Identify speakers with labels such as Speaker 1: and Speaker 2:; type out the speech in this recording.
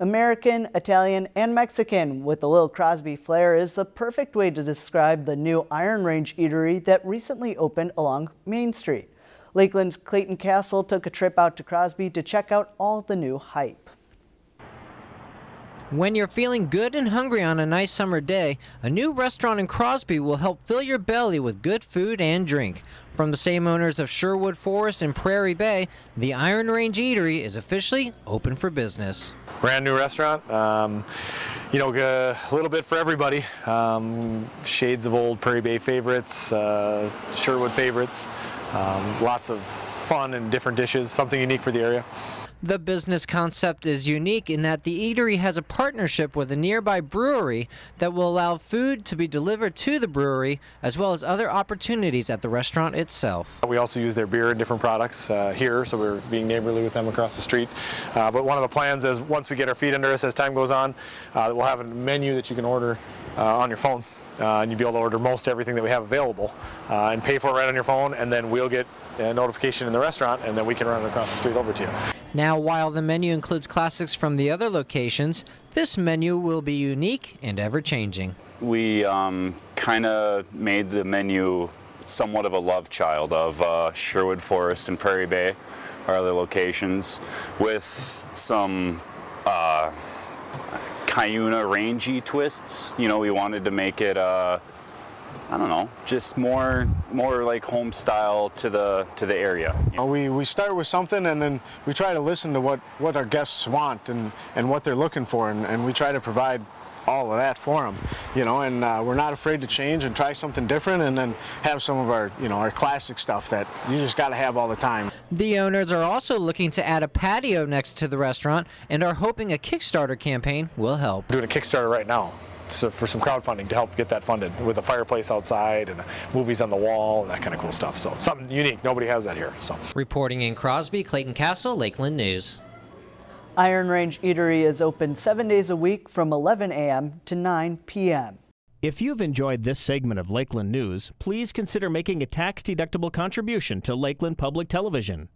Speaker 1: American, Italian, and Mexican with a little Crosby flair is the perfect way to describe the new Iron Range Eatery that recently opened along Main Street. Lakeland's Clayton Castle took a trip out to Crosby to check out all the new hype.
Speaker 2: When you're feeling good and hungry on a nice summer day, a new restaurant in Crosby will help fill your belly with good food and drink. From the same owners of Sherwood Forest and Prairie Bay, the Iron Range Eatery is officially open for business.
Speaker 3: Brand new restaurant. Um, you know, a little bit for everybody. Um, shades of old Prairie Bay favorites, uh, Sherwood favorites. Um, lots of fun and different dishes, something unique for the area.
Speaker 2: The business concept is unique in that the eatery has a partnership with a nearby brewery that will allow food to be delivered to the brewery as well as other opportunities at the restaurant itself.
Speaker 3: We also use their beer and different products uh, here, so we're being neighborly with them across the street. Uh, but one of the plans is once we get our feet under us as time goes on, uh, we'll have a menu that you can order uh, on your phone. Uh, and you'll be able to order most everything that we have available uh, and pay for it right on your phone and then we'll get a notification in the restaurant and then we can run it across the street over to you.
Speaker 2: Now, while the menu includes classics from the other locations, this menu will be unique and ever changing.
Speaker 4: We um, kind of made the menu somewhat of a love child of uh, Sherwood Forest and Prairie Bay, our other locations, with some uh, Cuyuna rangy twists. You know, we wanted to make it, uh, I don't know, just more, more like home style to the to the area.
Speaker 5: You know, we we start with something and then we try to listen to what what our guests want and and what they're looking for, and, and we try to provide all of that for them, you know, and uh, we're not afraid to change and try something different and then have some of our, you know, our classic stuff that you just got to have all the time.
Speaker 2: The owners are also looking to add a patio next to the restaurant and are hoping a Kickstarter campaign will help.
Speaker 3: We're doing a Kickstarter right now. So for some crowdfunding to help get that funded with a fireplace outside and movies on the wall and that kind of cool stuff. So something unique. Nobody has that here. So
Speaker 2: reporting in Crosby, Clayton Castle, Lakeland News.
Speaker 1: Iron Range Eatery is open seven days a week from 11 a.m. to 9 p.m.
Speaker 6: If you've enjoyed this segment of Lakeland News, please consider making a tax-deductible contribution to Lakeland Public Television.